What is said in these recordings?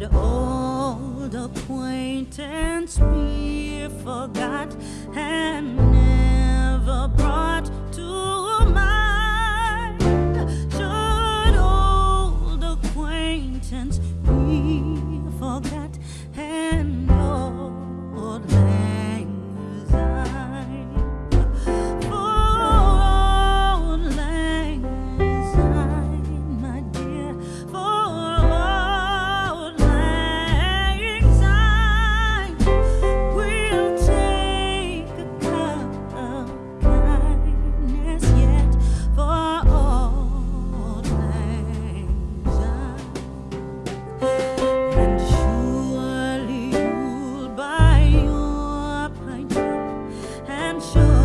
But old acquaintance be forgot and never brought to mind. Should old acquaintance be forgot and. sure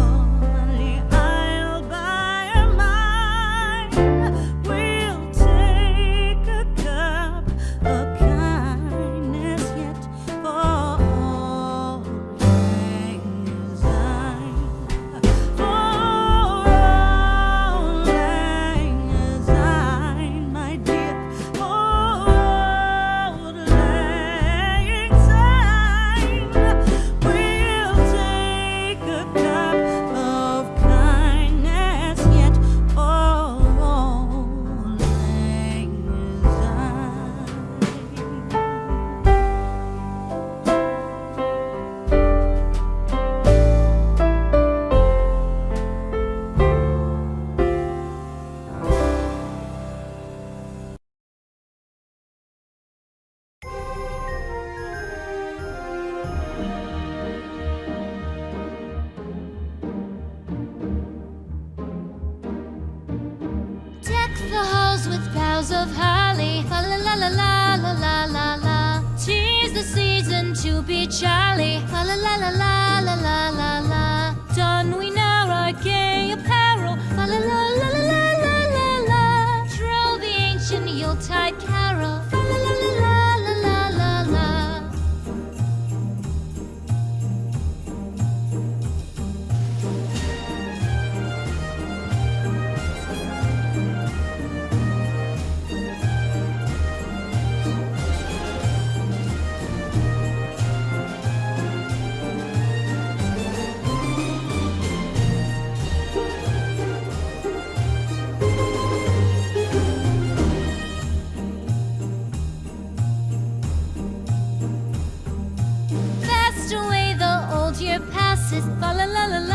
boughs of holly. La la la la la la la la. Tis the season to be jolly. Fa la la la la la la la la. Don we now our gay apparel. La la la la la la la la. Troll the ancient Yuletide carol. This is fa la la la la.